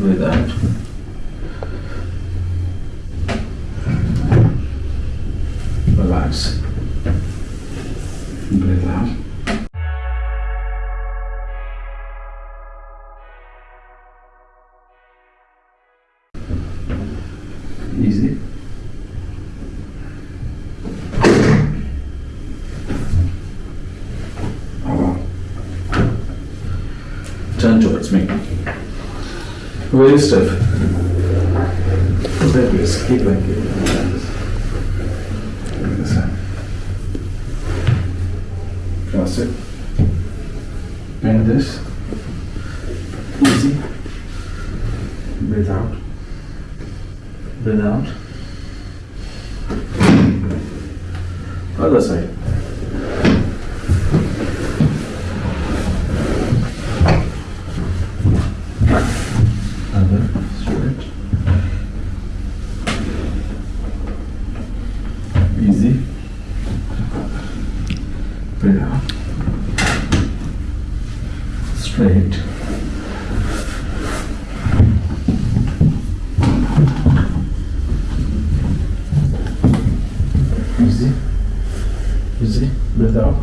Out. Relax. Breathe out. Easy. Oh, Turn towards me. Very stiff. Like this. Keep like it. Like this. Cross it. Bend this. Easy. Breathe out. Breathe out. Other side. Mm-hmm. Other straight. Easy. Straight. Easy. Easy. Breathe out.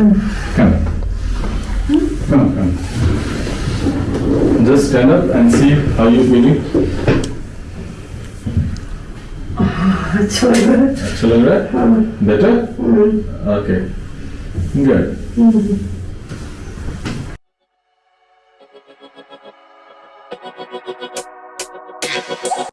Come. Come, come. Just stand up and see how you feeling. अच्छा लग रहा है अच्छा लग रहा है? Better? Okay. Good.